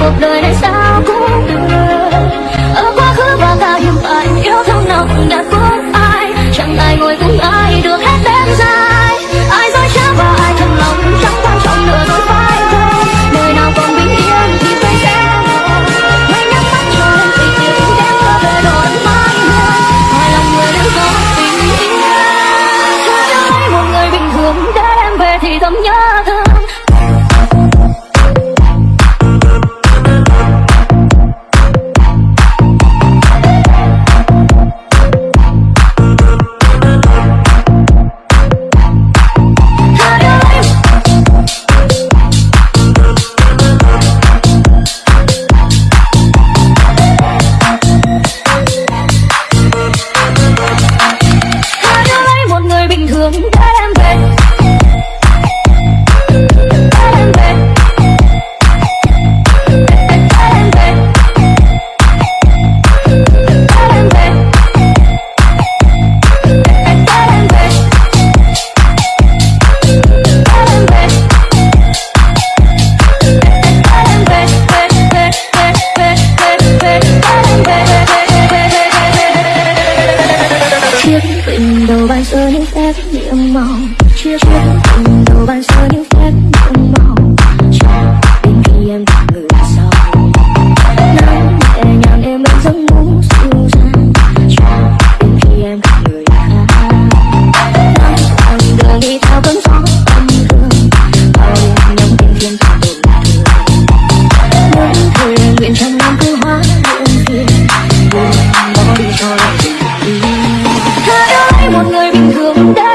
cuộc đời này sao cũng được ở quá khứ và cả hiện tại, yêu thương nào cũng đã có ai. Chẳng ai ngồi cùng ai, được hết đêm dài. Ai dối trá và ai thật lòng, chẳng quan trọng nữa rồi phải không đời nào còn bình yên thì phải sẽ hãy nhắm mắt cho em, tình yêu đêm mưa về độ ấm mãi hương hai lòng người đang có tình yêu. Cứ lấy một người bình thường, để em về thì thầm nhớ thương. tình đầu ban sơ những phép nhiệm mỏng chia chuyến tình đầu ban sơ những phép Não.